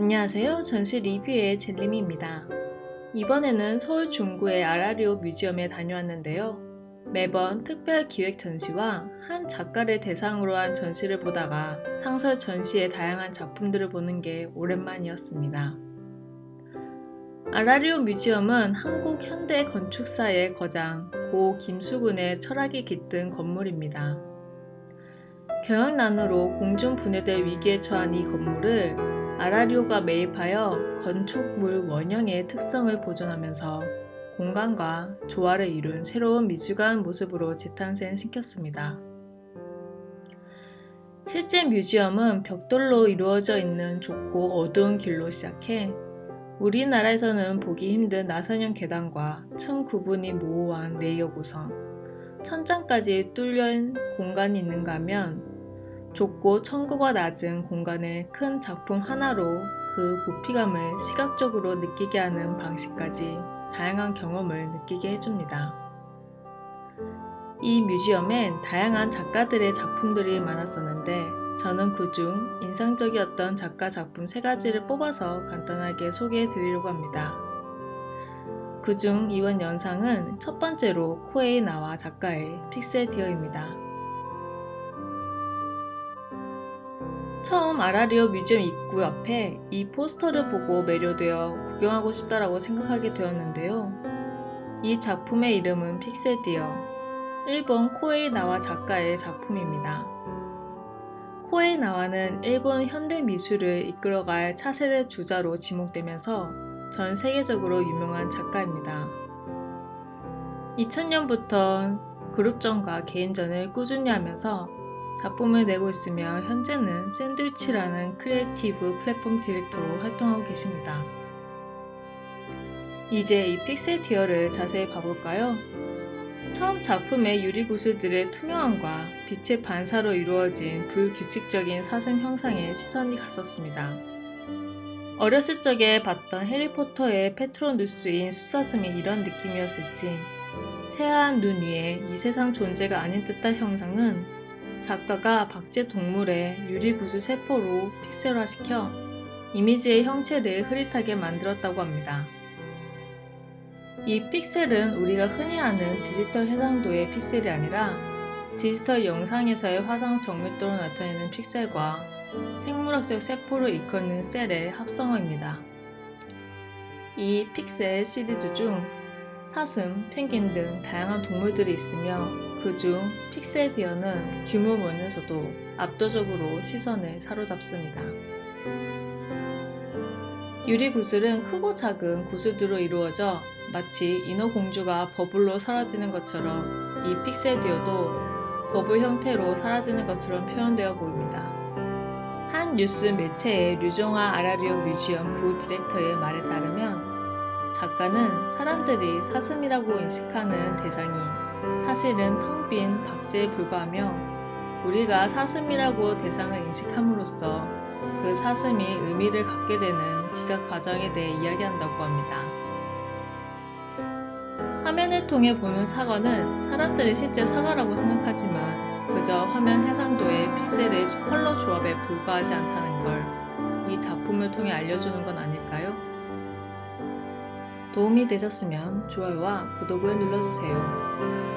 안녕하세요. 전시 리뷰의 젤림입니다. 이번에는 서울 중구의 아라리오 뮤지엄에 다녀왔는데요. 매번 특별 기획 전시와 한 작가를 대상으로 한 전시를 보다가 상설 전시의 다양한 작품들을 보는 게 오랜만이었습니다. 아라리오 뮤지엄은 한국 현대 건축사의 거장 고 김수근의 철학이 깃든 건물입니다. 경영난으로 공중 분해될 위기에 처한 이 건물을 아라리오가 매입하여 건축물 원형의 특성을 보존하면서 공간과 조화를 이룬 새로운 미술관 모습으로 재탄생시켰습니다. 실제 museum은 벽돌로 이루어져 있는 좁고 어두운 길로 시작해 우리나라에서는 보기 힘든 나선형 계단과 층 구분이 모호한 layer 구성, 천장까지 뚫린 공간이 있는가 하면 좁고 청구가 낮은 공간을 큰 작품 하나로 그 부피감을 시각적으로 느끼게 하는 방식까지 다양한 경험을 느끼게 해줍니다. 이 뮤지엄엔 다양한 작가들의 작품들이 많았었는데 저는 그중 인상적이었던 작가 작품 세 가지를 뽑아서 간단하게 소개해 드리려고 합니다. 그중 이번 영상은 첫 번째로 코헤이 나와 작가의 PixCell Deer입니다. 처음 아라리오 뮤지엄 입구 옆에 이 포스터를 보고 매료되어 구경하고 싶다라고 생각하게 되었는데요. 이 작품의 이름은 PixCell Deer, 일본 코헤이 나와 작가의 작품입니다. 코헤이 나와는 일본 현대 미술을 이끌어갈 차세대 주자로 지목되면서 전 세계적으로 유명한 작가입니다. 2000년부터 그룹전과 개인전을 꾸준히 하면서 작품을 내고 있으며 현재는 샌드위치라는 creative 플랫폼 director로 활동하고 계십니다. 이제 이 PixCell Deer를 자세히 봐볼까요? 처음 작품의 유리구슬들의 투명함과 빛의 반사로 이루어진 불규칙적인 사슴 형상에 시선이 갔었습니다. 어렸을 적에 봤던 해리포터의 페트로누스인 수사슴이 이런 느낌이었을지 새하얀 눈 위에 이 세상 존재가 아닌 듯한 형상은 작가가 박제 동물의 유리구슬 세포로 픽셀화시켜 이미지의 형체를 흐릿하게 만들었다고 합니다. 이 픽셀은 우리가 흔히 아는 디지털 해상도의 픽셀이 아니라 디지털 영상에서의 화상 정밀도로 나타내는 픽셀과 생물학적 세포를 일컫는 셀의 합성어입니다. 이 픽셀 시리즈 중 사슴, 펭귄 등 다양한 동물들이 있으며 그중 픽셀디어는 규모 면에서도 압도적으로 시선을 사로잡습니다. 유리 구슬은 크고 작은 구슬들로 이루어져 마치 인어공주가 버블로 사라지는 것처럼 이 픽셀디어도 버블 형태로 사라지는 것처럼 표현되어 보입니다. 한 뉴스 매체의 류정화 아라리오 뮤지엄 부 director의 말에 따르면 작가는 사람들이 사슴이라고 인식하는 대상이 사실은 텅 빈 박제에 불과하며 우리가 사슴이라고 대상을 인식함으로써 그 사슴이 의미를 갖게 되는 지각 과정에 대해 이야기한다고 합니다. 화면을 통해 보는 사과는 사람들이 실제 사과라고 생각하지만 그저 화면 해상도의 픽셀의 컬러 조합에 불과하지 않다는 걸 이 작품을 통해 알려주는 건 아닐까요? 도움이 되셨으면 좋아요와 구독을 눌러주세요.